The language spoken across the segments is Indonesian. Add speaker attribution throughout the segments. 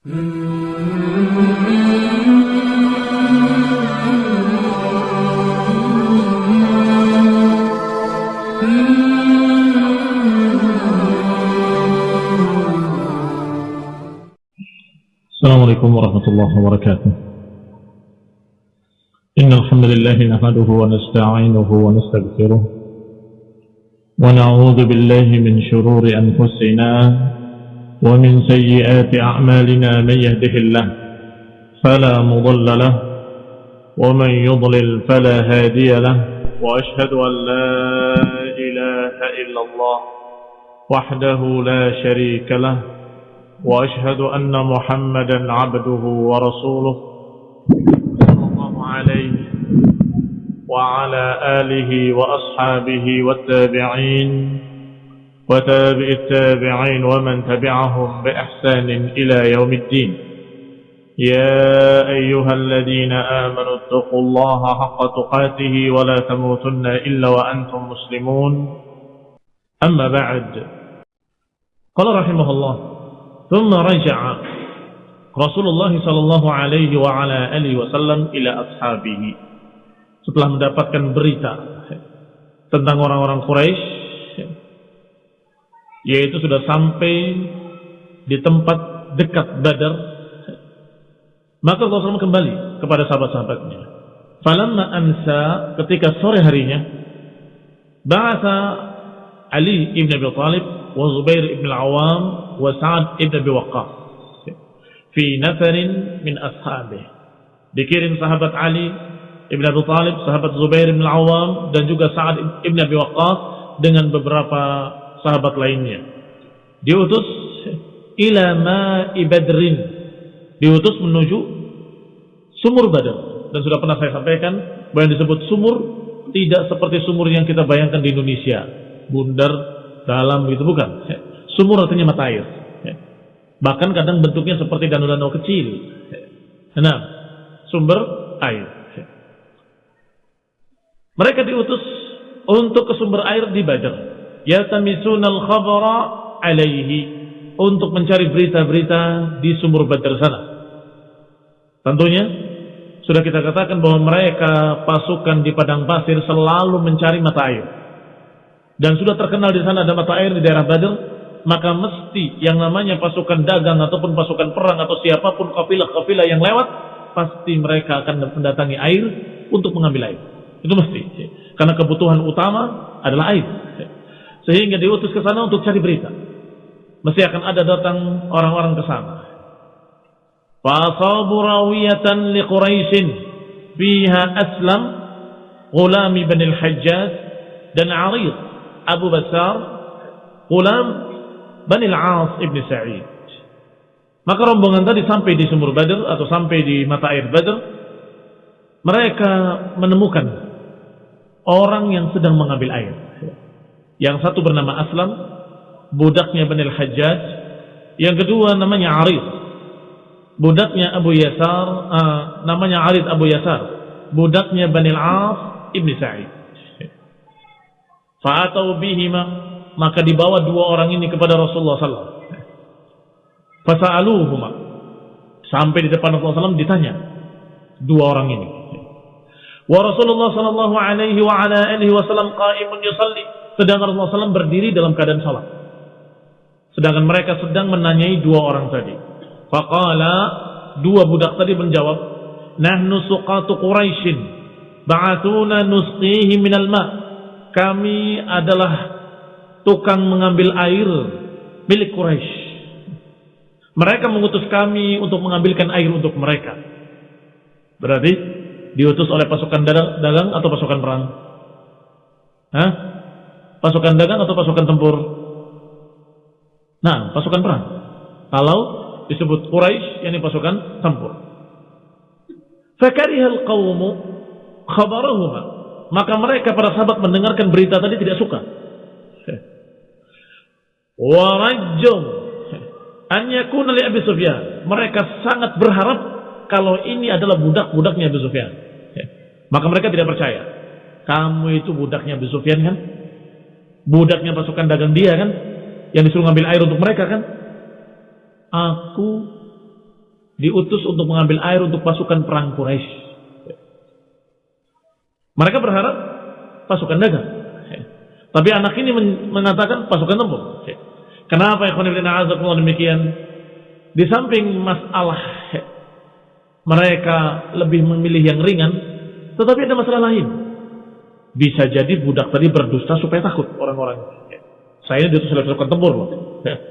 Speaker 1: السلام عليكم ورحمة الله وبركاته. إن الحمد لله نحمده ونستعينه ونستغفره ونعوذ بالله من شرور أنفسنا ومن سيئات أعمالنا من يهده الله فلا مضل له ومن يضلل فلا هادي له وأشهد أن لا إله إلا الله وحده لا شريك له وأشهد أن محمدا عبده ورسوله صلى الله عليه وعلى آله وأصحابه والتابعين وتابع التابعين ومن تبعهم بإحسان إلى يوم الدين. يا أيها الذين آمنوا اتقوا الله حق تقاته ولا تموتن إلا وأنتم مسلمون. أما بعد قال رحمه الله ثم رجع رسول الله صلى الله عليه وعلى آله وسلم إلى أصحابه. Setelah mendapatkan berita tentang orang-orang Quraisy yaitu sudah sampai di tempat dekat Badar. Maka Rasulullah kembali kepada sahabat-sahabatnya. Falamma ansa ketika sore harinya bahasa Ali ibn Abi Talib wa Zubair ibn al-Awam wa Sa'ad ibn Abi Waqqas fi nafarin min ashabih dikirim sahabat Ali ibn Abi Talib sahabat Zubair ibn al-Awam dan juga Sa'ad ibn Abi Waqqas dengan beberapa sahabat lainnya. Diutus ila ma'i badrin. Diutus menuju sumur badar dan sudah pernah saya sampaikan bahwa yang disebut sumur tidak seperti sumur yang kita bayangkan di Indonesia. Bundar dalam itu bukan. Sumur artinya mata air. Bahkan kadang bentuknya seperti danau-danau kecil. Nah sumber air. Mereka diutus untuk ke sumber air di Badar yatamisuna al-khabara alaihi untuk mencari berita-berita di sumur Badar sana tentunya sudah kita katakan bahwa mereka pasukan di padang pasir selalu mencari mata air dan sudah terkenal di sana ada mata air di daerah Badr, maka mesti yang namanya pasukan dagang ataupun pasukan perang atau siapa pun kafilah-kafilah yang lewat, pasti mereka akan mendatangi air untuk mengambil air. Itu mesti. Karena kebutuhan utama adalah air. Sehingga diutus ke sana untuk cari berita. Mesti akan ada datang orang-orang ke sana. Fasabu rawiyatan li fiha aslam Gulami bin al-Hajjaj dan Arid Abu Basar Ulam Bani Al-As Ibn Sa'id maka rombongan tadi sampai di sumur Badr atau sampai di mata air Badr mereka menemukan orang yang sedang mengambil air yang satu bernama Aslam budaknya Bani Al-Hajjaj. Yang kedua namanya Arid. Budaknya Abu Yasar uh, namanya Arid Abu Yasar. Budaknya Bani Al-As Ibn Sa'id. Fa'atau bihima maka dibawa dua orang ini kepada Rasulullah sallallahu Fasa'aluhuma. Sampai di depan Rasulullah SAW ditanya dua orang ini. Wa Rasulullah sallallahu alaihi wa ala alihi wasallam qaimun yusalli sedangkan Rasulullah SAW berdiri dalam keadaan salat. Sedangkan mereka sedang menanyai dua orang tadi. Faqala dua budak tadi menjawab, "Nahnu suqatu Quraisyin ba'atuna nusqihi minal ma'." kami adalah tukang mengambil air milik Quraisy. Mereka mengutus kami untuk mengambilkan air untuk mereka. Berarti diutus oleh pasukan dagang atau pasukan perang? Hah? Pasukan dagang atau pasukan tempur? Nah, pasukan perang. Kalau disebut Quraisy, yakni pasukan tempur. Fakarihal qawmu khabarahuma maka mereka para sahabat mendengarkan berita tadi tidak suka. Warajum an yakuna li Abi Sufyan. Mereka sangat berharap kalau ini adalah budak-budaknya Abu Sufyan. Maka mereka tidak percaya. Kamu itu budaknya Abu Sufyan kan? Budaknya pasukan dagang dia kan? Yang disuruh ngambil air untuk mereka kan? Aku diutus untuk mengambil air untuk pasukan perang Quraisy. Mereka berharap pasukan dagang. Tapi anak ini mengatakan pasukan tempur. Kenapa ya demikian? Di samping masalah mereka lebih memilih yang ringan, tetapi ada masalah lain. Bisa jadi budak tadi berdusta supaya takut orang-orang. Saya ini diutus oleh tempur loh.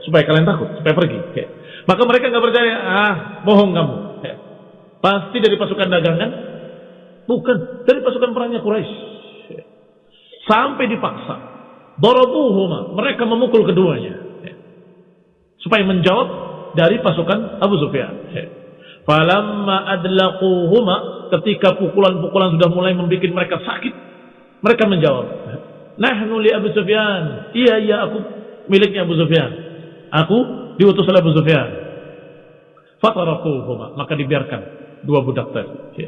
Speaker 1: Supaya kalian takut, supaya pergi. Maka mereka nggak percaya, ah bohong kamu. Pasti dari pasukan dagangan, bukan dari pasukan perangnya Quraisy. Sampai dipaksa, dorobuhuma, mereka memukul keduanya. Supaya menjawab dari pasukan Abu Sufyan. Falamma adlaquhuma ketika pukulan-pukulan sudah mulai membuat mereka sakit, mereka menjawab, Nahnu li Abu Sufyan. Iya, iya aku miliknya Abu Sufyan. Aku diutus oleh Abu Sufyan. Fatarakuhuma. Maka dibiarkan dua budak tadi.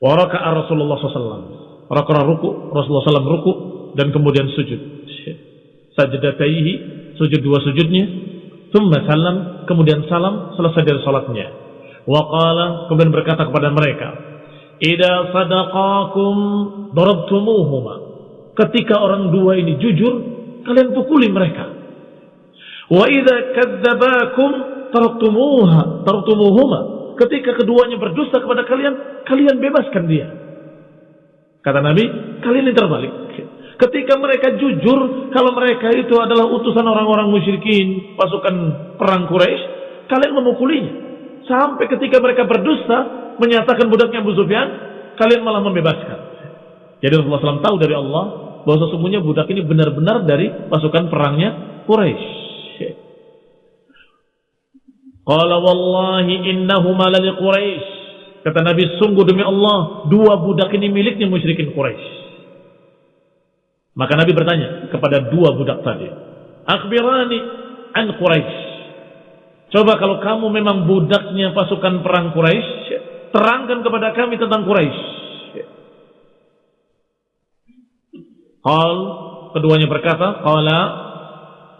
Speaker 1: Waraka'a Rasulullah SAW. Raka'a ruku, Rasulullah SAW ruku dan kemudian sujud. Sajadataihi, sujud dua sujudnya. Thumma salam, kemudian salam selesai dari salatnya. Waqala kemudian berkata kepada mereka, Ida sadaqakum darabtumuhuma ketika orang dua ini jujur, kalian pukuli mereka. Wa idza kadzabakum taraktumuha. Ketika keduanya berdusta kepada kalian, kalian bebaskan dia. Kata Nabi, kalian ini terbalik. Ketika mereka jujur, kalau mereka itu adalah utusan orang-orang musyrikin, pasukan perang Quraisy, kalian memukulinya. Sampai ketika mereka berdusta, menyatakan budaknya Abu Sufyan, kalian malah membebaskan. Jadi Rasulullah SAW tahu dari Allah bahwa sesungguhnya budak ini benar-benar dari pasukan perangnya Quraisy. Qala wallahi innahuma lali Quraisy. Kata Nabi, sungguh demi Allah, dua budak ini miliknya musyrikin Quraisy. Maka Nabi bertanya kepada dua budak tadi, "Akhbirani an Quraisy." Coba kalau kamu memang budaknya pasukan perang Quraisy, terangkan kepada kami tentang Quraisy. Qal keduanya berkata, qala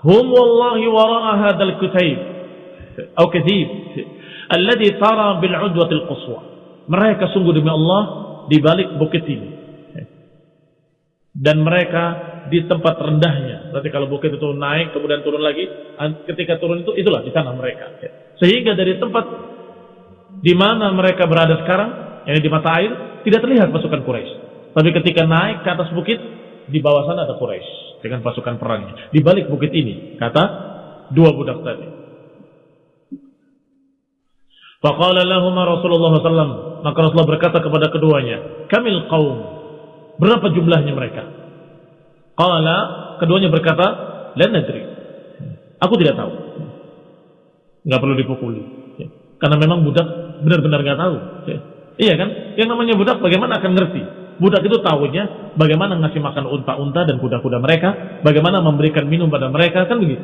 Speaker 1: hum wallahi wara'a hadzal kutayb atau katib alladhi tara bil udwatil quswa. Mereka sungguh demi Allah di balik bukit ini. Dan mereka di tempat rendahnya. Berarti kalau bukit itu naik kemudian turun lagi, ketika turun itu itulah di sana mereka. Sehingga dari tempat di mana mereka berada sekarang, yang di mata air, tidak terlihat pasukan Quraisy. Tapi ketika naik ke atas bukit, di bawah sana ada Quraisy dengan pasukan perangnya. Di balik bukit ini, kata dua budak tadi. Faqala lahum Rasulullah SAW. Maka Rasulullah berkata kepada keduanya, Kamil kaum. Berapa jumlahnya mereka? Qala, keduanya berkata, La nadri. Aku tidak tahu. Nggak perlu dipukuli. Karena memang budak benar-benar nggak tahu. Iya kan? Yang namanya budak bagaimana akan ngerti? Budak itu tahunya bagaimana ngasih makan unta-unta dan kuda-kuda mereka, bagaimana memberikan minum pada mereka, kan begitu.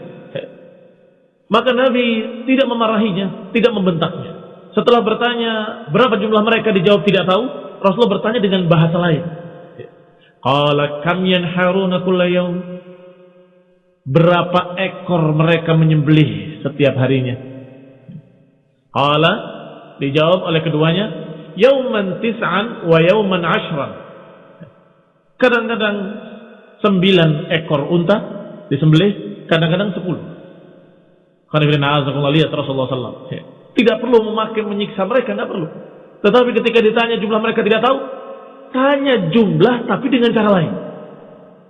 Speaker 1: Maka Nabi tidak memarahinya, tidak membentaknya. Setelah bertanya berapa jumlah mereka dijawab tidak tahu, Rasulullah bertanya dengan bahasa lain. Qala kam yanharuna kulla Berapa ekor mereka menyembelih setiap harinya? Qala dijawab oleh keduanya, yauman tis'an wa yauman ashran. Kadang-kadang sembilan ekor unta disembelih, kadang-kadang sepuluh. Karena Rasulullah SAW. Tidak perlu memakai menyiksa mereka, tidak perlu. Tetapi ketika ditanya jumlah mereka tidak tahu, tanya jumlah tapi dengan cara lain.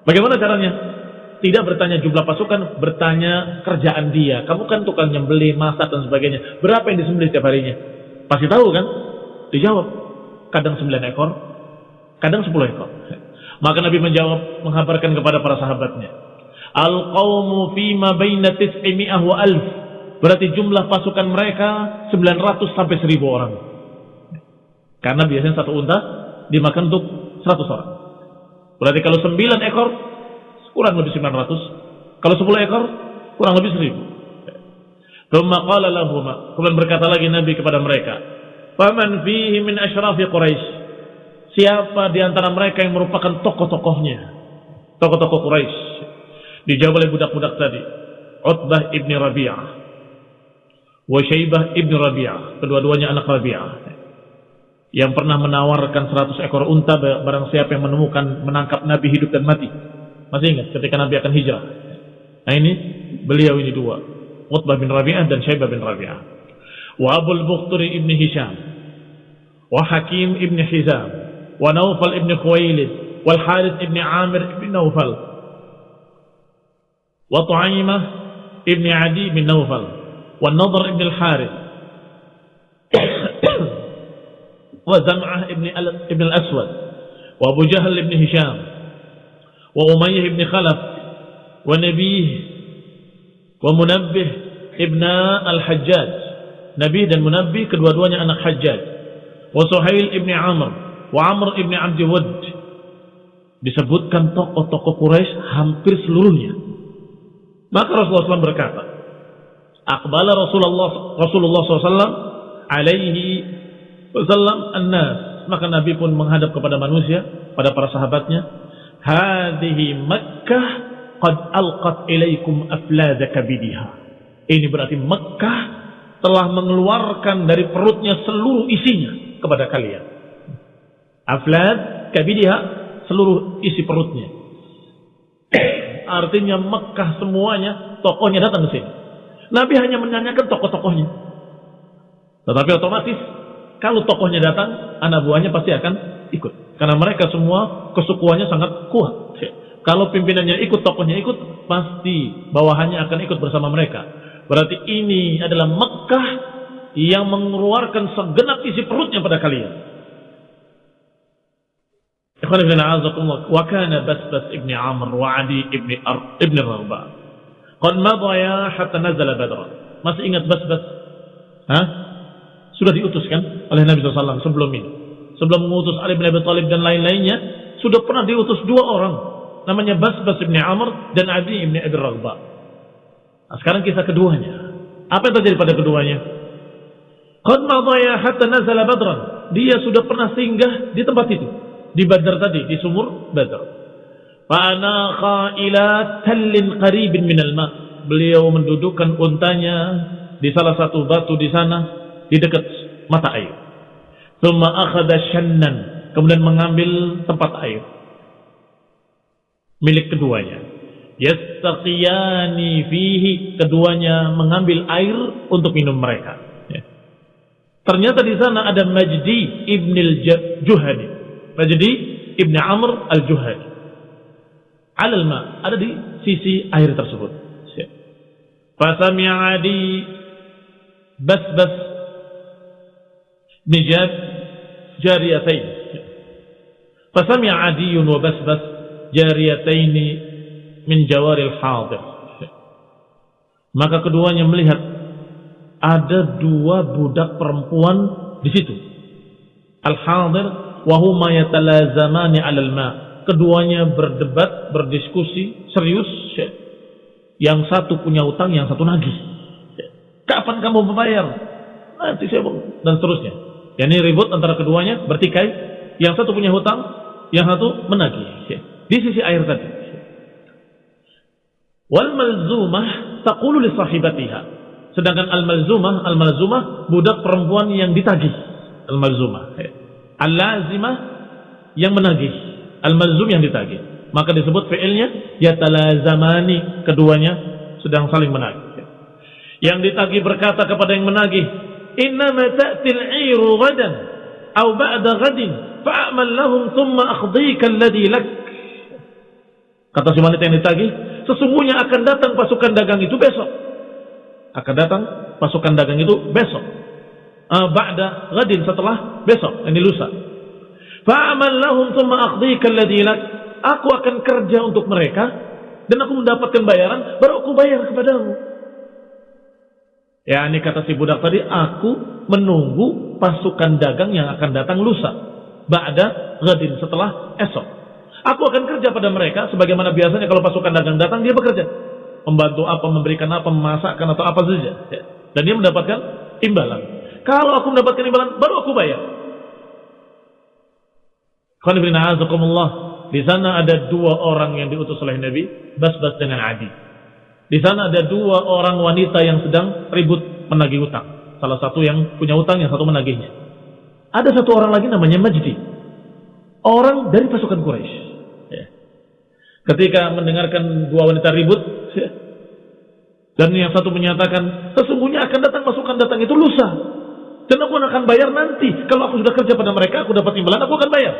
Speaker 1: Bagaimana caranya? Tidak bertanya jumlah pasukan, bertanya kerjaan dia. Kamu kan tukang nyembeli, masak dan sebagainya. Berapa yang disembelih setiap harinya? Pasti tahu kan? Dijawab. Kadang sembilan ekor, kadang sepuluh ekor. Maka Nabi menjawab, menghabarkan kepada para sahabatnya. Al-qawmu fima baina tis'imi'ah wa alf. Berarti jumlah pasukan mereka 900 sampai 1000 orang. Karena biasanya satu unta dimakan untuk 100 orang. Berarti kalau 9 ekor, kurang lebih 900. Kalau 10 ekor, kurang lebih 1000. Kemudian berkata lagi Nabi kepada mereka. Faman fihi min asyrafi Quraisy siapa di antara mereka yang merupakan tokoh-tokohnya tokoh-tokoh Quraisy dijawab oleh budak-budak tadi Utbah ibni Rabi'ah wa Syaibah ibn Rabi'ah, kedua-duanya anak Rabi'ah. Yang pernah menawarkan 100 ekor unta barang siapa yang menemukan menangkap Nabi hidup dan mati. Masih ingat ketika Nabi akan hijrah. Nah ini beliau ini dua. Utbah bin Rabi'ah dan Syaibah bin Rabi'ah. Wa Abul Bukhturi ibn Hisham. Wa Hakim ibn Hizam. Wa Naufal ibn Khuwailid. Wal Harith ibn Amir ibn Naufal. Wa Tu'aimah ibn Adi bin Naufal. والنضر ابن الحارث وزمعة ابن الأسود وأبو جهل ابن هشام وأمية ابن خلف ونبيه wa Munabbih ibna Al-Hajjaj. Nabi dan Munabbih kedua-duanya anak Hajjaj. Wa Suhail ibni Amr wa Amr ibni Abdi Wud disebutkan tokoh-tokoh Quraisy hampir seluruhnya. Maka Rasulullah SAW berkata Akbala Rasulullah Rasulullah SAW alaihi wasallam annas. Maka Nabi pun menghadap kepada manusia pada para sahabatnya hadhihi Makkah qad alqat ilaikum aflada kabidiha. Ini berarti Makkah telah mengeluarkan dari perutnya seluruh isinya kepada kalian. Aflad kabidiha seluruh isi perutnya. Artinya Mekah semuanya tokohnya datang ke sini. Nabi hanya menanyakan tokoh-tokohnya. Tetapi otomatis kalau tokohnya datang, anak buahnya pasti akan ikut. Karena mereka semua kesukuannya sangat kuat. Kalau pimpinannya ikut, tokohnya ikut, pasti bawahannya akan ikut bersama mereka. Berarti ini adalah Mekah yang mengeluarkan segenap isi perutnya pada kalian. Ikhwan ibn wa kana Basbas ibn Amr wa Adi ibn Ar ibn Rabah Qad madaya hatta nazala Badr. Masih ingat Bas-Bas? Hah? Sudah diutuskan oleh Nabi SAW sebelum ini. Sebelum mengutus Ali bin Abi Thalib dan lain-lainnya, sudah pernah diutus dua orang. Namanya Bas-Bas bin Amr dan Adi bin Abi Raghbah. Nah, sekarang kisah keduanya. Apa yang terjadi pada keduanya? Qad madaya hatta nazala Badran. Dia sudah pernah singgah di tempat itu. Di Badar tadi, di sumur Badar. Fa'anakha ila tallin qaribin minal ma. Beliau mendudukkan untanya di salah satu batu di sana di dekat mata air. Thumma akhadha shannan. Kemudian mengambil tempat air. Milik keduanya. Yastaqiyani fihi. Keduanya mengambil air untuk minum mereka. Ya. Ternyata di sana ada Majdi ibn al-Juhani. Majdi ibn Amr al-Juhani alal ma ada di sisi air tersebut. Fasami'a adi bas-bas nijab jariyatain. Fasami'a adiyun wa bas-bas jariyatain min jawaril hadir. Maka keduanya melihat ada dua budak perempuan di situ. Al-hadir wa huma yatalazamani 'alal ma' keduanya berdebat, berdiskusi serius. Yang satu punya utang, yang satu nagih. Kapan kamu membayar? Nanti saya dan seterusnya. Ya, ini ribut antara keduanya, bertikai. Yang satu punya hutang, yang satu menagih. Di sisi air tadi. Wal malzumah taqulu li sahibatiha. Sedangkan al malzumah, al malzumah budak perempuan yang ditagih. Al malzumah. Al lazimah yang menagih al-malzum yang ditagih. Maka disebut fi'ilnya yatalazamani keduanya sedang saling menagih. Yang ditagih berkata kepada yang menagih, "Innama ta'til 'iru ghadan aw ba'da ghadin fa'amal lahum thumma akhdhika alladhi lak." Kata si wanita yang ditagih, sesungguhnya akan datang pasukan dagang itu besok. Akan datang pasukan dagang itu besok. Uh, ba'da ghadin setelah besok, ini lusa. Fa'amal lahum thumma akhdika. Aku akan kerja untuk mereka dan aku mendapatkan bayaran baru aku bayar kepadamu. Ya, ini kata si budak tadi, aku menunggu pasukan dagang yang akan datang lusa. Ba'da ghadin setelah esok. Aku akan kerja pada mereka sebagaimana biasanya kalau pasukan dagang datang dia bekerja. Membantu apa, memberikan apa, memasakkan atau apa saja. Ya. Dan dia mendapatkan imbalan. Kalau aku mendapatkan imbalan, baru aku bayar. Di sana ada dua orang yang diutus oleh Nabi, Basbas dengan Adi. Di sana ada dua orang wanita yang sedang ribut menagih utang. Salah satu yang punya utang, yang satu menagihnya. Ada satu orang lagi namanya Majdi. Orang dari pasukan Quraisy. Ketika mendengarkan dua wanita ribut, dan yang satu menyatakan, sesungguhnya akan datang pasukan datang itu lusa. Dan aku akan bayar nanti. Kalau aku sudah kerja pada mereka, aku dapat imbalan, aku akan bayar.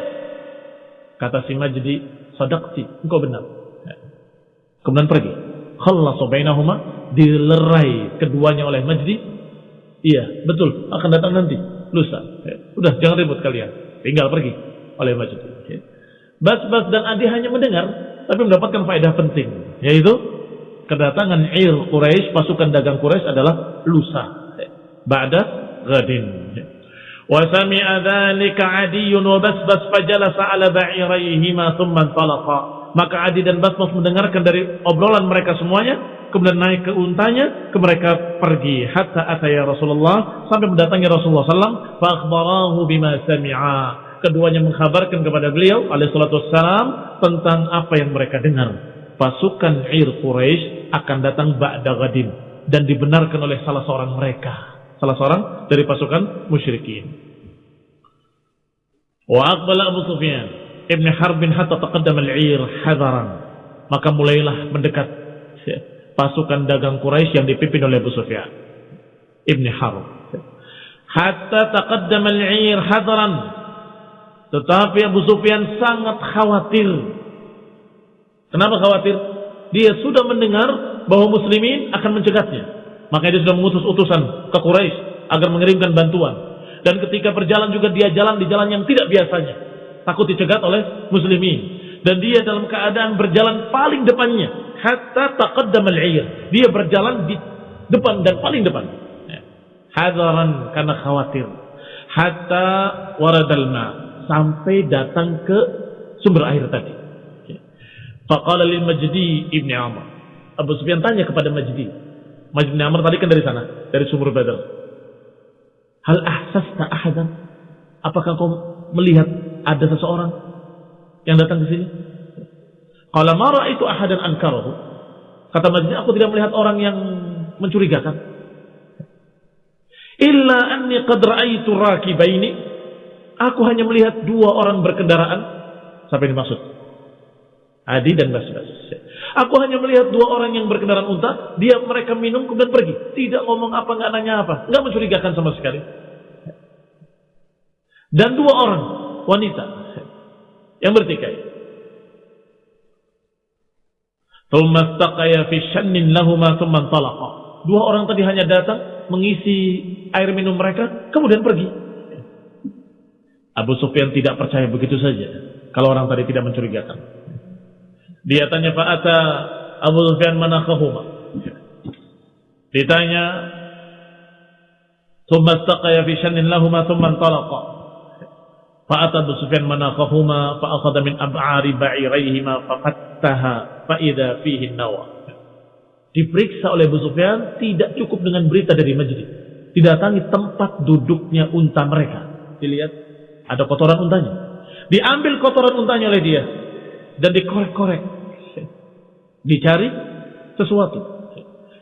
Speaker 1: Kata si Majdi, sadaqti, engkau benar. Ya. Kemudian pergi. Khallasu bainahuma dilerai keduanya oleh Majdi. Iya, betul, akan datang nanti, lusa. Ya. Udah, jangan ribut kalian. Tinggal pergi oleh Majdi. Ya. Bas-Bas dan Adi hanya mendengar, tapi mendapatkan faedah penting, yaitu kedatangan Ir Quraisy, pasukan dagang Quraisy adalah lusa. Ba'da gadin. Ya. Wa sami'a dzalika 'Adiyyun wa Basbas fajalasa 'ala ba'iraihima thumma talaqa. Maka Adi dan Basbas mendengarkan dari obrolan mereka semuanya, kemudian naik ke untanya, ke mereka pergi hatta ataya Rasulullah sampai mendatangi Rasulullah sallam fa akhbarahu bima sami'a. Keduanya mengkhabarkan kepada beliau alaihi salatu wassalam tentang apa yang mereka dengar. Pasukan Ir Quraisy akan datang ba'da gadim dan dibenarkan oleh salah seorang mereka, salah seorang dari pasukan musyrikin. Wa aqbala Abu Sufyan ibn Harbin hatta taqaddama al-'ir hadaran. Maka mulailah mendekat pasukan dagang Quraisy yang dipimpin oleh Abu Sufyan Ibn Harb. Hatta taqaddama al-'ir hadran. Tetapi Abu Sufyan sangat khawatir. Kenapa khawatir? Dia sudah mendengar bahwa muslimin akan mencegatnya. Maka dia sudah mengutus utusan ke Quraisy agar mengirimkan bantuan. Dan ketika berjalan juga dia jalan di jalan yang tidak biasanya. Takut dicegat oleh muslimin. Dan dia dalam keadaan berjalan paling depannya hatta taqaddam al-'ir. Dia berjalan di depan dan paling depan. Ya. Hadaran karena khawatir. Hatta waradal ma sampai datang ke sumber air tadi. Ya. Faqala lil Majdi ibni Amr. Abu Sufyan tanya kepada Majdi. Majdi ibn Amr tadi kan dari sana, dari sumur Badar. Hal ahsasta ahadan? Apakah kau melihat ada seseorang yang datang ke sini? Kalau marah itu ahadan ankarahu. Kata Majdi, aku tidak melihat orang yang mencurigakan. Illa anni qad ra'aitu rakibaini. Aku hanya melihat dua orang berkendaraan. Yang dimaksud? Adi dan Basbas. Aku hanya melihat dua orang yang berkendaraan unta. Dia mereka minum kemudian pergi. Tidak ngomong apa, nggak nanya apa. Nggak mencurigakan sama sekali. Dan dua orang wanita yang bertikai. Dua orang tadi hanya datang mengisi air minum mereka, kemudian pergi. Abu Sufyan tidak percaya begitu saja kalau orang tadi tidak mencurigakan. Dia tanya Pak Ata Abu Sufyan mana kahuma? Ditanya Thumma istaqaya fi shannin lahuma thumma intalaqa. Fa'ata Abu Sufyan manaqahuma fa'akhadha min ab'ari ba'iraihima faqattaha faida fihi nawa. Diperiksa oleh Abu Sufyan tidak cukup dengan berita dari majlis. Didatangi tempat duduknya unta mereka. Dilihat ada kotoran untanya. Diambil kotoran untanya oleh dia dan dikorek-korek. Dicari sesuatu.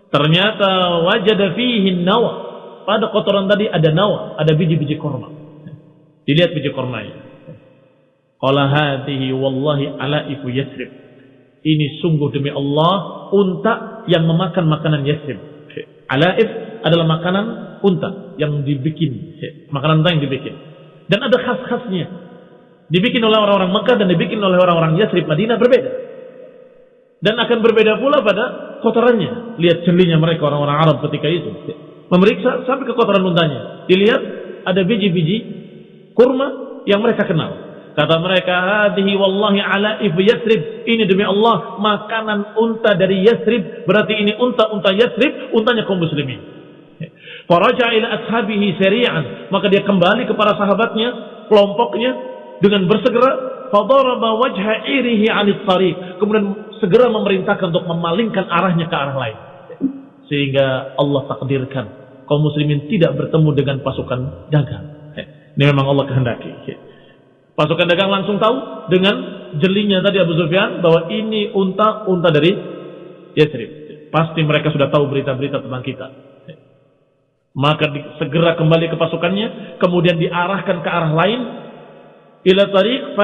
Speaker 1: Ternyata wajah fihi nawa. Pada kotoran tadi ada nawa, ada biji-biji korma. Dilihat biji kormanya. Qala hadhihi wallahi alaifu yasrib ini sungguh demi Allah unta yang memakan makanan Yasrib. Alaif adalah makanan unta yang dibikin, makanan unta yang dibikin. Dan ada khas-khasnya. Dibikin oleh orang-orang Mekah dan dibikin oleh orang-orang Yasrib Madinah berbeda. Dan akan berbeda pula pada kotorannya. Lihat celinya mereka orang-orang Arab ketika itu. Memeriksa sampai ke kotoran untanya. Dilihat ada biji-biji kurma yang mereka kenal. Kata mereka, "Hadhihi wallahi ala if Yasrib." Ini demi Allah makanan unta dari Yasrib. Berarti ini unta-unta Yasrib, untanya kaum muslimin. Faraja ila ashabihi sari'an. Maka dia kembali kepada sahabatnya, kelompoknya dengan bersegera fadaraba wajha irihi 'anil tariq. Kemudian segera memerintahkan untuk memalingkan arahnya ke arah lain. Sehingga Allah takdirkan kaum muslimin tidak bertemu dengan pasukan dagang. Ini memang Allah kehendaki. Pasukan dagang langsung tahu dengan jelinya tadi Abu Sufyan bahwa ini unta-unta dari Yathrib. Pasti mereka sudah tahu berita-berita tentang kita. Maka segera kembali ke pasukannya, kemudian diarahkan ke arah lain, ila tariq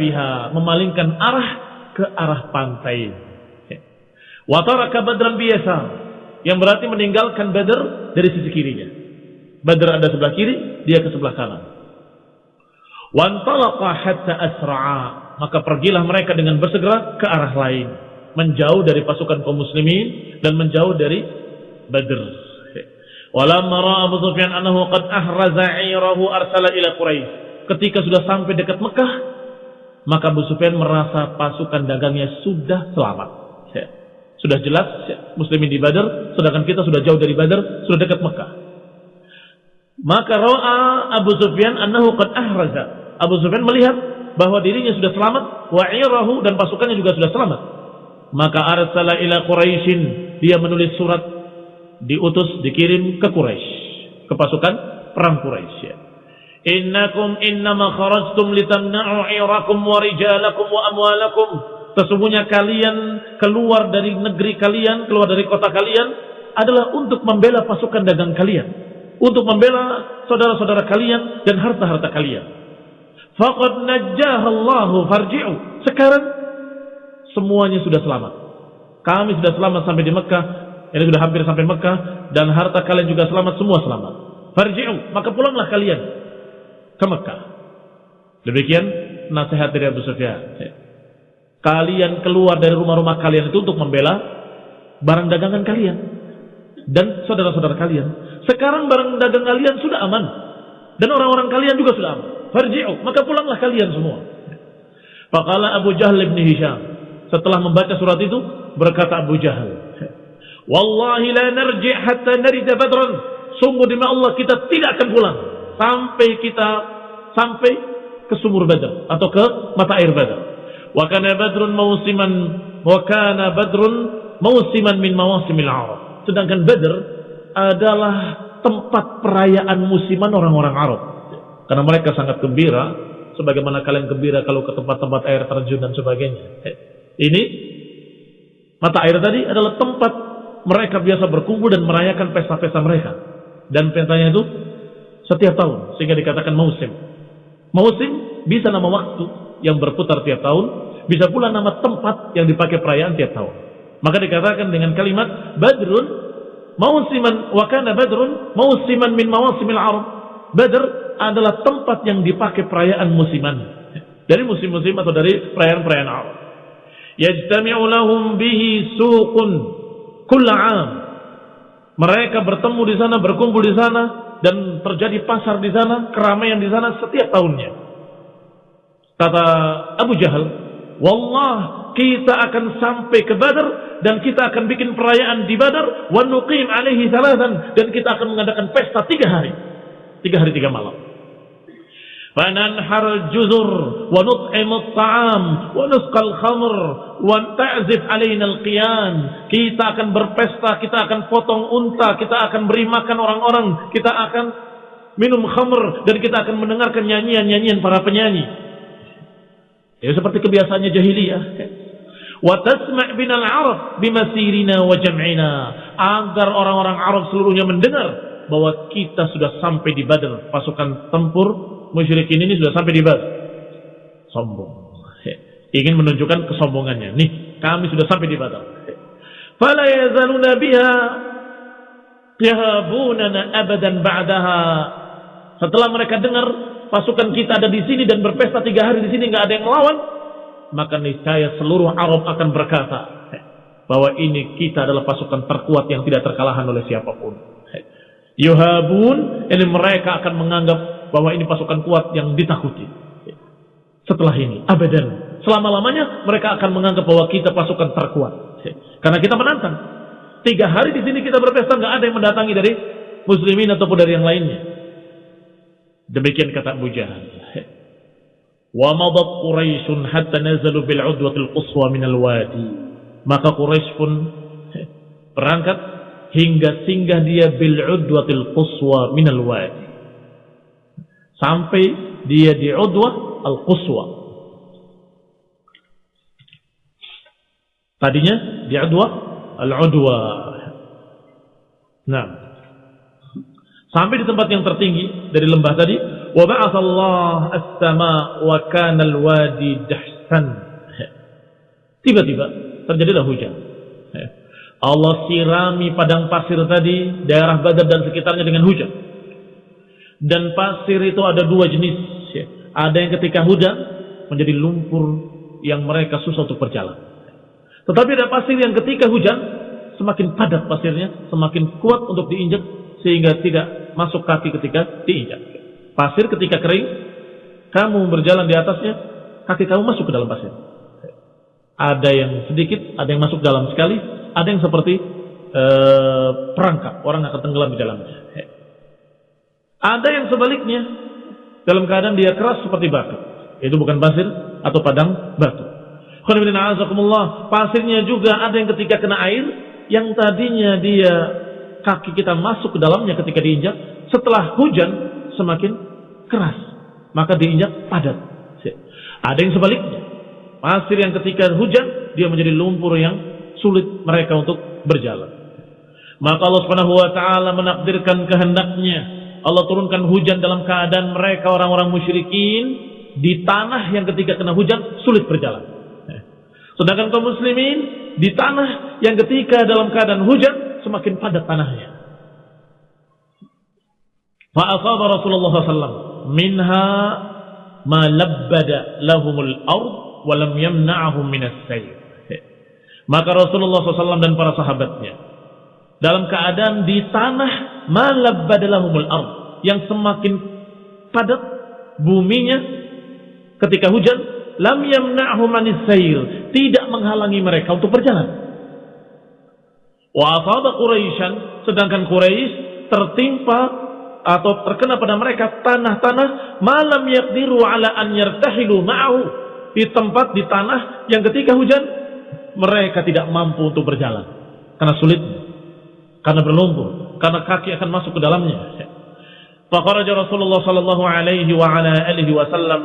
Speaker 1: biha, memalingkan arah ke arah pantai. Wa taraka badran biasa, yang berarti meninggalkan Badr dari sisi kirinya. Badr ada sebelah kiri, dia ke sebelah kanan. Wantalaqa hatta asra'a, maka pergilah mereka dengan bersegera ke arah lain, menjauh dari pasukan kaum muslimin dan menjauh dari Badr. Walamma ra'a Abu Sufyan annahu qad ahraza 'irahu arsala ila Quraisy. Ketika sudah sampai dekat Mekah, maka Abu Sufyan merasa pasukan dagangnya sudah selamat. Ya. Sudah jelas ya, muslimin di Badar, sedangkan kita sudah jauh dari Badar, sudah dekat Mekah. Maka ra'a Abu Sufyan annahu qad ahraza. Abu Sufyan melihat bahwa dirinya sudah selamat, wa 'irahu dan pasukannya juga sudah selamat. Maka arsala ila Quraisyin, dia menulis surat diutus dikirim ke Quraisy, ke pasukan perang Quraisy. Ya. Innakum innama kharajtum litamna'u 'irakum wa rijalakum wa amwalakum. Sesungguhnya kalian keluar dari negeri kalian, keluar dari kota kalian adalah untuk membela pasukan dagang kalian, untuk membela saudara-saudara kalian dan harta-harta kalian. Faqad najjahallahu farji'u. Sekarang semuanya sudah selamat. Kami sudah selamat sampai di Mekah ini sudah hampir sampai Mekah dan harta kalian juga selamat semua selamat. Farji'u, maka pulanglah kalian ke Mekah. Demikian nasihat dari Abu Sufyan. Kalian keluar dari rumah-rumah kalian itu untuk membela barang dagangan kalian dan saudara-saudara kalian. Sekarang barang dagang kalian sudah aman dan orang-orang kalian juga sudah aman. Farji'u, maka pulanglah kalian semua. Faqala Abu Jahal bin Hisham setelah membaca surat itu berkata Abu Jahal Wallahi la narji' hatta narida badran. Sungguh demi Allah kita tidak akan pulang sampai kita sampai ke sumur Badar atau ke mata air Badar. Wa kana badrun mausiman wa kana badrun mausiman min mawasimil Arab. Sedangkan Badar adalah tempat perayaan musiman orang-orang Arab. Karena mereka sangat gembira sebagaimana kalian gembira kalau ke tempat-tempat air terjun dan sebagainya. Ini mata air tadi adalah tempat mereka biasa berkumpul dan merayakan pesta-pesta mereka. Dan pestanya itu setiap tahun, sehingga dikatakan musim. Musim bisa nama waktu yang berputar tiap tahun, bisa pula nama tempat yang dipakai perayaan tiap tahun. Maka dikatakan dengan kalimat Badrun mausiman wa kana Badrun mausiman min mawasimil Arab. Badr adalah tempat yang dipakai perayaan musiman. Dari musim-musim atau dari perayaan-perayaan Arab. Yajtami'u lahum bihi suqun kulla'am. Mereka bertemu di sana, berkumpul di sana, dan terjadi pasar di sana, keramaian di sana setiap tahunnya. Kata Abu Jahal, Wallah kita akan sampai ke Badar dan kita akan bikin perayaan di Badar wa nuqim alaihi salatan dan kita akan mengadakan pesta tiga hari. Tiga hari tiga malam. فننحر الجزر ونطعم الطعام ونسقى الخمر وتعزف علينا القيان kita akan berpesta kita akan potong unta kita akan beri makan orang-orang kita akan minum khamr dan kita akan mendengarkan nyanyian-nyanyian para penyanyi ya seperti kebiasaannya jahiliyah wa tasma' binal arab bimasirina wa jam'ina agar orang-orang Arab seluruhnya mendengar bahwa kita sudah sampai di Badar pasukan tempur musyrikin ini sudah sampai di Badar. Sombong. Ingin menunjukkan kesombongannya. Nih, kami sudah sampai di Badar. Fala yazaluna biha yahabunana abadan ba'daha. Setelah mereka dengar pasukan kita ada di sini dan berpesta tiga hari di sini nggak ada yang melawan, maka niscaya seluruh Arab akan berkata bahwa ini kita adalah pasukan terkuat yang tidak terkalahkan oleh siapa pun. Yuhabun, ini mereka akan menganggap bahwa ini pasukan kuat yang ditakuti. Setelah ini, abadan. Selama-lamanya mereka akan menganggap bahwa kita pasukan terkuat. Karena kita menantang. Tiga hari di sini kita berpesta, nggak ada yang mendatangi dari muslimin ataupun dari yang lainnya. Demikian kata Abu Jahal. Wa madat Quraisyun hatta nazalu bil udwatil quswa min al wadi. Maka Quraisy pun berangkat hingga singgah dia bil udwatil quswa min al wadi sampai dia di Udwah Al-Quswa. Tadinya di Udwah Al-Udwa. Nah. Sampai di tempat yang tertinggi dari lembah tadi, wa ba'athallah as-sama wa kana al-wadi dahsan. Tiba-tiba terjadilah hujan. Allah sirami padang pasir tadi, daerah Badar dan sekitarnya dengan hujan. Dan pasir itu ada dua jenis. Ada yang ketika hujan menjadi lumpur yang mereka susah untuk berjalan. Tetapi ada pasir yang ketika hujan semakin padat pasirnya, semakin kuat untuk diinjak sehingga tidak masuk kaki ketika diinjak. Pasir ketika kering, kamu berjalan di atasnya, kaki kamu masuk ke dalam pasir. Ada yang sedikit, ada yang masuk dalam sekali, ada yang seperti ee, perangkap, orang akan tenggelam di dalamnya. Ada yang sebaliknya, dalam keadaan dia keras seperti batu. Itu bukan pasir atau padang batu. Pasirnya juga ada yang ketika kena air, yang tadinya dia kaki kita masuk ke dalamnya ketika diinjak, setelah hujan semakin keras, maka diinjak padat. Ada yang sebaliknya, pasir yang ketika hujan dia menjadi lumpur yang sulit mereka untuk berjalan. Maka Allah Subhanahu wa taala menakdirkan kehendaknya. Allah turunkan hujan dalam keadaan mereka orang-orang musyrikin di tanah yang ketika kena hujan sulit berjalan. Sedangkan kaum muslimin di tanah yang ketika dalam keadaan hujan semakin padat tanahnya. Fa'asaba Rasulullah SAW minha ma labbada lahumul ard wa lam yamna'ahum minas sayr. Maka Rasulullah SAW dan para sahabatnya dalam keadaan di tanah ma labbada lahumul ard yang semakin padat buminya ketika hujan lam yamna'hum sayr tidak menghalangi mereka untuk berjalan. Wa asaba Quraisyan, sedangkan Quraisy tertimpa atau terkena pada mereka tanah-tanah malam yaqdiru ala an yartahilu ma'ahu di tempat di tanah yang ketika hujan mereka tidak mampu untuk berjalan karena sulit karena berlumpur karena kaki akan masuk ke dalamnya faqaraja Rasulullah sallallahu alaihi wa ala alihi wasallam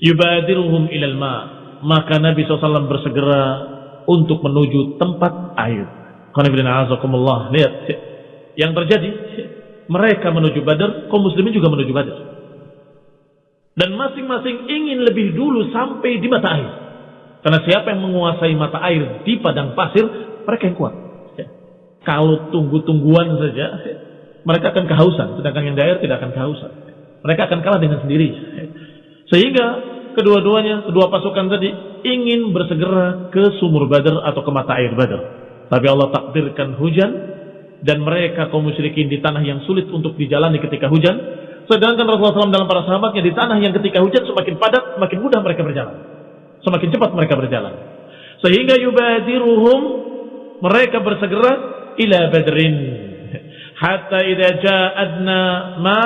Speaker 1: yubadiruhum ilal ma maka Nabi SAW bersegera untuk menuju tempat air. Lihat yang terjadi. Mereka menuju Badar, kaum muslimin juga menuju Badar. Dan masing-masing ingin lebih dulu sampai di mata air. Karena siapa yang menguasai mata air di padang pasir, mereka yang kuat. Kalau tunggu-tungguan saja, mereka akan kehausan. Sedangkan yang air tidak akan kehausan. Mereka akan kalah dengan sendiri. Sehingga kedua-duanya, kedua pasukan tadi ingin bersegera ke sumur Badar atau ke mata air Badar. Tapi Allah takdirkan hujan dan mereka kaum musyrikin di tanah yang sulit untuk dijalani ketika hujan. Sedangkan Rasulullah SAW dalam para sahabatnya di tanah yang ketika hujan semakin padat, semakin mudah mereka berjalan. Semakin cepat mereka berjalan. Sehingga yubadiruhum mereka bersegera ila badrin. Hatta idza ja'adna ma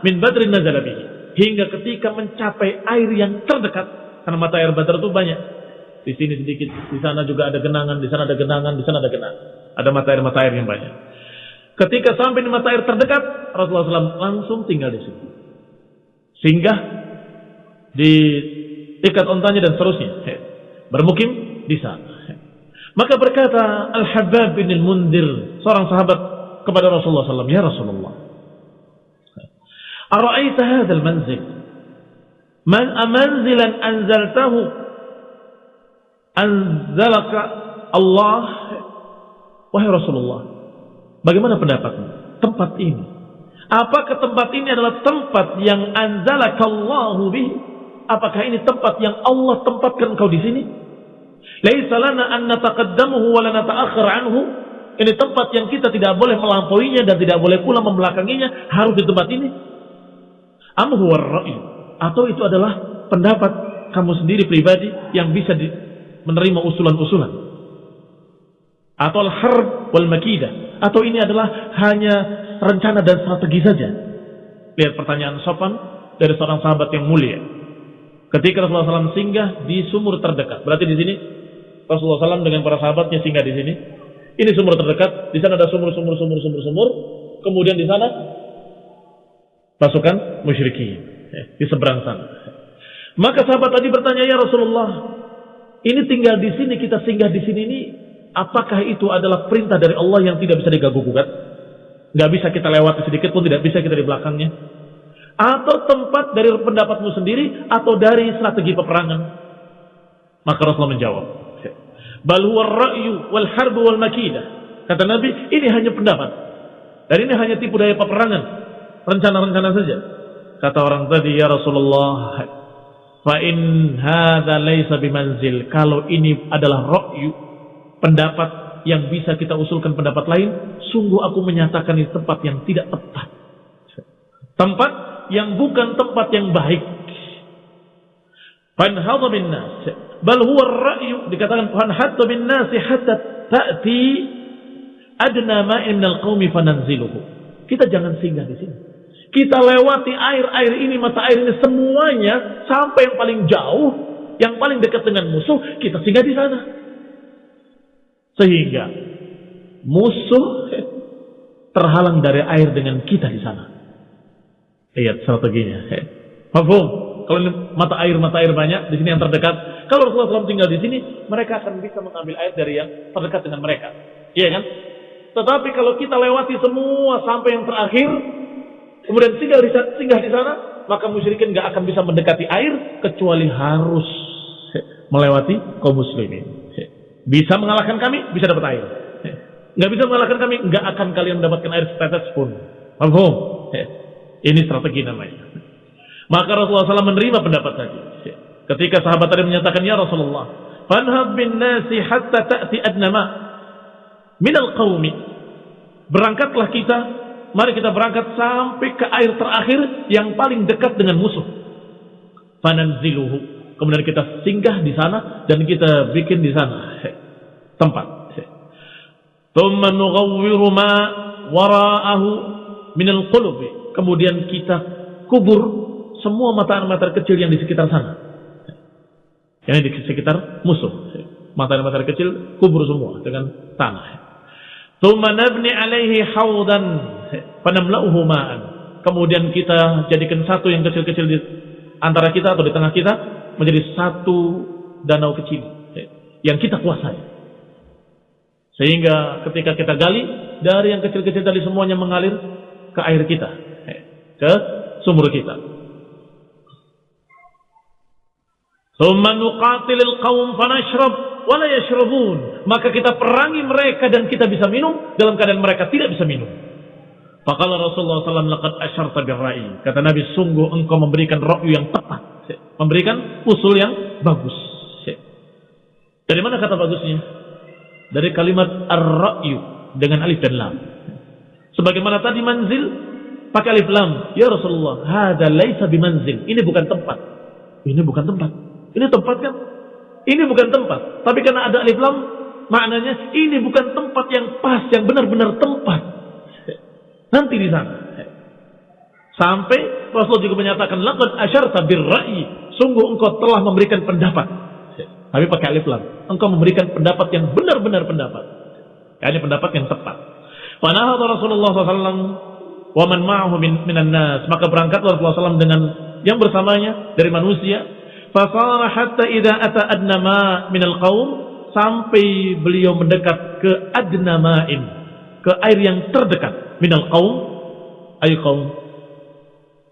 Speaker 1: min badrin nazala bihi hingga ketika mencapai air yang terdekat karena mata air Badar itu banyak. Di sini sedikit di sana juga ada genangan di sana ada genangan di sana ada genangan. Ada mata air mata air yang banyak. Ketika sampai di mata air terdekat Rasulullah SAW langsung tinggal di sini sehingga di ikat ontanya dan seterusnya. Bermukim di sana maka berkata Al-Habbab bin Al-Mundir, seorang sahabat kepada Rasulullah SAW, Ya Rasulullah, Ara'aita hadal manzil, man amanzilan anzaltahu, anzalaka Allah, Wahai Rasulullah, bagaimana pendapatmu? Tempat ini, apakah tempat ini adalah tempat yang anzalakallahu bih? Apakah ini tempat yang Allah tempatkan kau di sini? Laisa lana an nataqaddamuhu wa la nata'akhir anhu. Ini tempat yang kita tidak boleh melampauinya dan tidak boleh pula membelakanginya. Harus di tempat ini. Am atau itu adalah pendapat kamu sendiri pribadi yang bisa di, menerima usulan-usulan? Atau al-harb wal makidah atau ini adalah hanya rencana dan strategi saja? Lihat pertanyaan sopan dari seorang sahabat yang mulia. Ketika Rasulullah SAW singgah di sumur terdekat. Berarti di sini Rasulullah SAW dengan para sahabatnya singgah di sini ini sumur terdekat di sana ada sumur sumur sumur sumur sumur kemudian di sana pasukan musyrikin ya, di seberang sana. Maka sahabat tadi bertanya, "Ya Rasulullah, ini tinggal di sini, kita singgah di sini ini, apakah itu adalah perintah dari Allah yang tidak bisa diganggu gugat?" Nggak bisa kita lewati sedikit pun tidak bisa kita di belakangnya. Atau tempat dari pendapatmu sendiri atau dari strategi peperangan. Maka Rasulullah menjawab. Bal huwa ra'yu wal wal. Kata Nabi, ini hanya pendapat. Dan ini hanya tipu daya peperangan. Rencana-rencana saja. Kata orang tadi, ya Rasulullah, fa in hadza laisa bimanzil. Kalau ini adalah ra'yu, pendapat yang bisa kita usulkan pendapat lain, sungguh aku menyatakan ini tempat yang tidak tepat. Tempat yang bukan tempat yang baik. Fanhadha bin. Bal huwa ra'yu dikatakan fanhadha bin nas hatta ta'ti adna ma'in minal qaumi fananziluhu. Kita jangan singgah di sini. Kita lewati air-air ini, mata air ini semuanya sampai yang paling jauh, yang paling dekat dengan musuh, kita singgah di sana. Sehingga musuh terhalang dari air dengan kita di sana. Lihat strateginya. Mafhum? Kalau mata air mata air banyak di sini yang terdekat. Kalau Rasulullah SAW tinggal di sini, mereka akan bisa mengambil air dari yang terdekat dengan mereka. Iya kan? Tetapi kalau kita lewati semua sampai yang terakhir, kemudian singgah di, singgah di sana, maka musyrikin nggak akan bisa mendekati air kecuali harus melewati kaum muslimin. Bisa mengalahkan kami, bisa dapat air. Nggak bisa mengalahkan kami, nggak akan kalian mendapatkan air setetes pun. Paham? Ini strategi namanya. Maka Rasulullah SAW menerima pendapat tadi. Ketika sahabat tadi menyatakan, Ya Rasulullah, Fanhab bin nasi hatta ta'ti adnama minal qawmi. Berangkatlah kita, mari kita berangkat sampai ke air terakhir yang paling dekat dengan musuh. Fananziluhu. Kemudian kita singgah di sana dan kita bikin di sana tempat. Thumma nughawwiru ma wara'ahu minal qulubi kemudian kita kubur semua mata-mata kecil yang di sekitar sana. Yang di sekitar musuh. Mata-mata kecil kubur semua dengan tanah. Thumma nabni alaihi haudan fanamla'uhu ma'an. Kemudian kita jadikan satu yang kecil-kecil di antara kita atau di tengah kita menjadi satu danau kecil yang kita kuasai. Sehingga ketika kita gali dari yang kecil-kecil tadi semuanya mengalir ke air kita ke sumur kita. Thumma nuqatilil qaum fanashrab wala yashrabun. Maka kita perangi mereka dan kita bisa minum dalam keadaan mereka tidak bisa minum. Faqala Rasulullah SAW laqad asyarta birra'i. Kata Nabi sungguh engkau memberikan ra'yu yang tepat. Memberikan usul yang bagus. Dari mana kata bagusnya? Dari kalimat ar-ra'yu dengan alif dan lam. Sebagaimana tadi manzil pakai alif lam. Ya Rasulullah, hada laisa bimanzil. Ini bukan tempat. Ini bukan tempat. Ini tempat kan? Ini bukan tempat. Tapi karena ada alif lam, maknanya ini bukan tempat yang pas, yang benar-benar tempat. Nanti di sana. Sampai Rasul juga menyatakan laqad asyarta birra'i. Sungguh engkau telah memberikan pendapat. Tapi pakai alif lam. Engkau memberikan pendapat yang benar-benar pendapat. Ini pendapat yang tepat. Panahata Rasulullah SAW wa man ma'ahu min, minan nas maka berangkatlah Rasulullah SAW dengan yang bersamanya dari manusia fasara hatta idza ata adna ma minal qaum sampai beliau mendekat ke adna ma'in ke air yang terdekat minal qaum ay kaum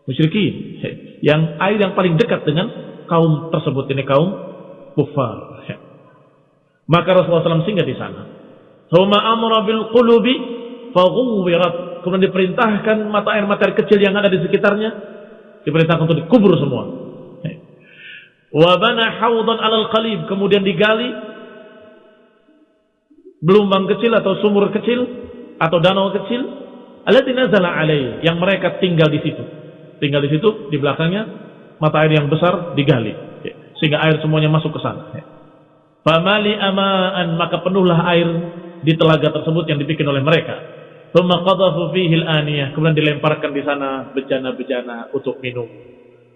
Speaker 1: musyrikin yang air yang paling dekat dengan kaum tersebut ini kaum kufar maka Rasulullah SAW singgah di sana. Thumma amra bil qulubi faghuwirat kemudian diperintahkan mata air mata air kecil yang ada di sekitarnya diperintahkan untuk dikubur semua. Wabana haudan alal qalib kemudian digali belumbang kecil atau sumur kecil atau danau kecil allati nazala alai yang mereka tinggal di situ. Tinggal di situ di belakangnya mata air yang besar digali sehingga air semuanya masuk ke sana. Famali amaan maka penuhlah air di telaga tersebut yang dibikin oleh mereka. Thumma qadhafu fihi al-aniyah. Kemudian dilemparkan di sana bejana-bejana untuk minum.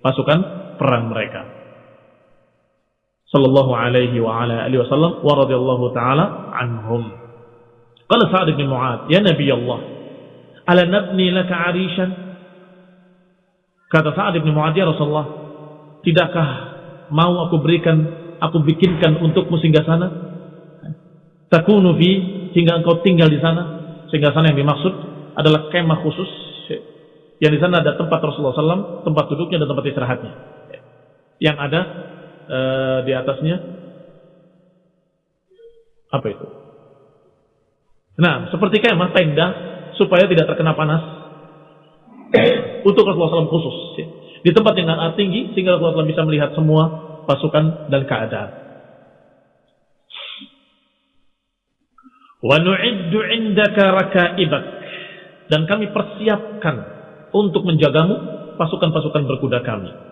Speaker 1: Pasukan perang mereka. Sallallahu alaihi wa ala alihi wasallam wa radhiyallahu taala anhum. Qala Sa'ad bin Mu'ad, "Ya Nabi Allah, ala nabni laka 'arishan?" Kata Sa'ad bin Mu'ad, "Ya Rasulullah, tidakkah mau aku berikan, aku bikinkan untukmu singgah sana? Takunu fi sehingga engkau tinggal di sana?" Sehingga sana yang dimaksud adalah kemah khusus yang di sana ada tempat Rasulullah SAW, tempat duduknya dan tempat istirahatnya. Yang ada e, di atasnya apa itu? Nah, seperti kemah tenda supaya tidak terkena panas untuk Rasulullah SAW khusus. Di tempat yang sangat tinggi sehingga Rasulullah SAW bisa melihat semua pasukan dan keadaan. Wa nu'iddu 'indaka rakaibak dan kami persiapkan untuk menjagamu pasukan-pasukan berkuda kami.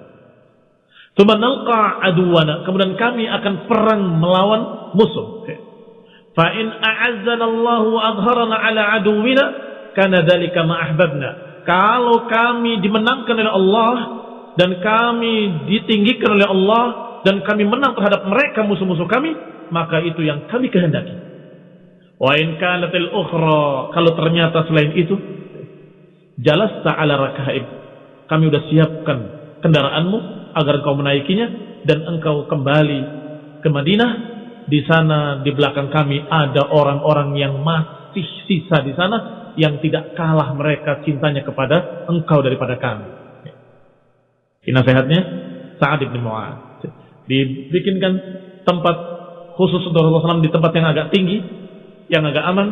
Speaker 1: Aduwana. Kemudian kami akan perang melawan musuh. Fa in a'azzana Allah wa adharana ala aduwina kana dzalika ma ahbabna. Kalau kami dimenangkan oleh Allah dan kami ditinggikan oleh Allah dan kami menang terhadap mereka musuh-musuh kami, maka itu yang kami kehendaki. Wa in kanatil ukhra, kalau ternyata selain itu Jalas ta'ala rakaib. Kami sudah siapkan kendaraanmu agar kau menaikinya dan engkau kembali ke Madinah. Di sana di belakang kami ada orang-orang yang masih sisa di sana yang tidak kalah mereka cintanya kepada engkau daripada kami. Ini nasihatnya Sa'ad bin Mu'ad. Dibikinkan tempat khusus untuk Rasulullah SAW di tempat yang agak tinggi, yang agak aman,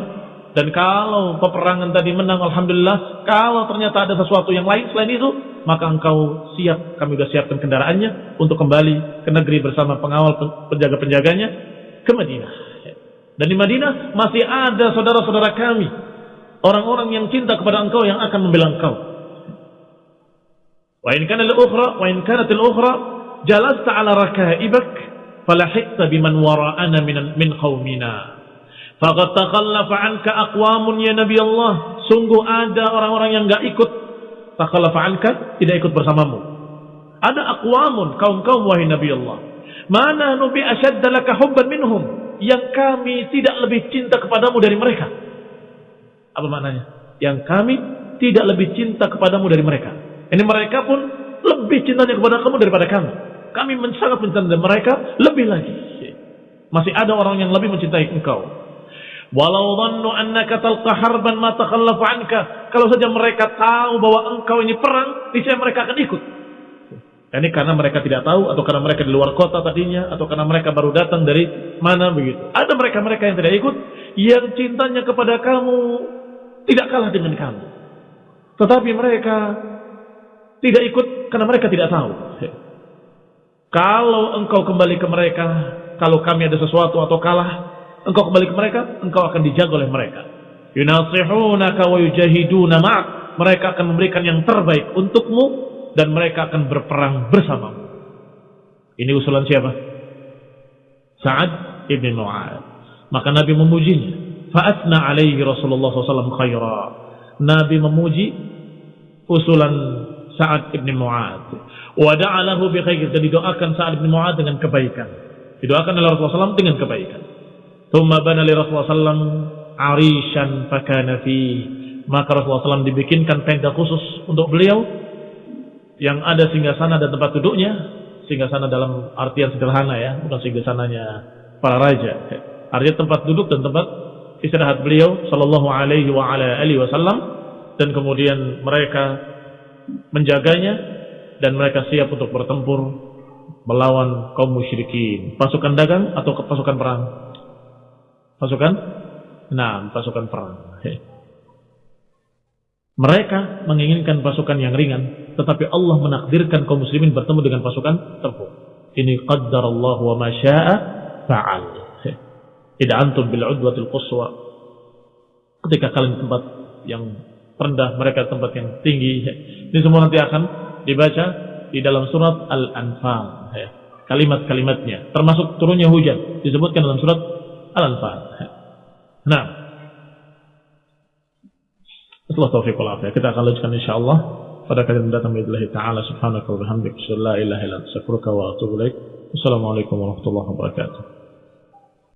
Speaker 1: dan kalau peperangan tadi menang, Alhamdulillah. Kalau ternyata ada sesuatu yang lain selain itu, maka engkau siap, kami sudah siapkan kendaraannya untuk kembali ke negeri bersama pengawal penjaga-penjaganya ke Madinah. Dan di Madinah masih ada saudara-saudara kami, orang-orang yang cinta kepada engkau yang akan membela engkau. Wa in kana al-ukhra wa in kanat al-ukhra jalasta ala rakaibak falahikta biman wara'ana min min qaumina. Faqad takhallafa anka aqwamun ya Nabi Allah. Sungguh ada orang-orang yang enggak ikut takhallafa anka, tidak ikut bersamamu. Ada aqwamun kaum-kaum wahai Nabi Allah. Mana nubi asyadda laka hubban minhum yang kami tidak lebih cinta kepadamu dari mereka. Apa maknanya? Yang kami tidak lebih cinta kepadamu dari mereka. Ini mereka pun lebih cintanya kepada kamu daripada kami. Kami sangat mencintai mereka lebih lagi. Masih ada orang yang lebih mencintai engkau. Walau dhannu annaka talqa harban ma takhallafa anka. Kalau saja mereka tahu bahwa engkau ini perang, niscaya mereka akan ikut. Ini karena mereka tidak tahu atau karena mereka di luar kota tadinya atau karena mereka baru datang dari mana begitu. Ada mereka-mereka yang tidak ikut yang cintanya kepada kamu tidak kalah dengan kamu. Tetapi mereka tidak ikut karena mereka tidak tahu. Kalau engkau kembali ke mereka, kalau kami ada sesuatu atau kalah, engkau kembali ke mereka, engkau akan dijaga oleh mereka. Yunasihunaka wa yujahiduna ma'ak. Mereka akan memberikan yang terbaik untukmu dan mereka akan berperang bersamamu. Ini usulan siapa? Sa'ad ibn Mu'ad. Maka Nabi memujinya. Fa'atna alaihi Rasulullah SAW khaira. Nabi memuji usulan Sa'ad ibn Mu'ad. Wada'alahu bi khair. Dan didoakan Sa'ad ibn Mu'ad dengan kebaikan. Didoakan oleh Rasulullah SAW dengan kebaikan. Thumma bana li Rasulullah sallam arishan fakana fi. Maka Rasulullah SAW dibikinkan tenda khusus untuk beliau yang ada singgah sana dan tempat duduknya. Singgah sana dalam artian sederhana ya, bukan singgah sananya para raja. Artinya tempat duduk dan tempat istirahat beliau sallallahu alaihi wa ala alihi wasallam dan kemudian mereka menjaganya dan mereka siap untuk bertempur melawan kaum musyrikin, pasukan dagang atau pasukan perang. Pasukan? Nah, pasukan perang. Mereka menginginkan pasukan yang ringan, tetapi Allah menakdirkan kaum muslimin bertemu dengan pasukan tempur. Ini qaddar Allah wa ma syaa fa'al. Tidak antum bil udwatil quswa. Ketika kalian tempat yang rendah, mereka tempat yang tinggi. Ini semua nanti akan dibaca di dalam surat Al-Anfal. Kalimat-kalimatnya, termasuk turunnya hujan, disebutkan dalam surat Al-Anfal. Nah. Setelah taufiq wal afiyah. Kita akan lanjutkan insyaallah pada kali mendatang billahi taala subhanahu wa bihamdihi la ilaha illa anta astaghfiruka wa atubu ilaik. Wassalamualaikum warahmatullahi wabarakatuh.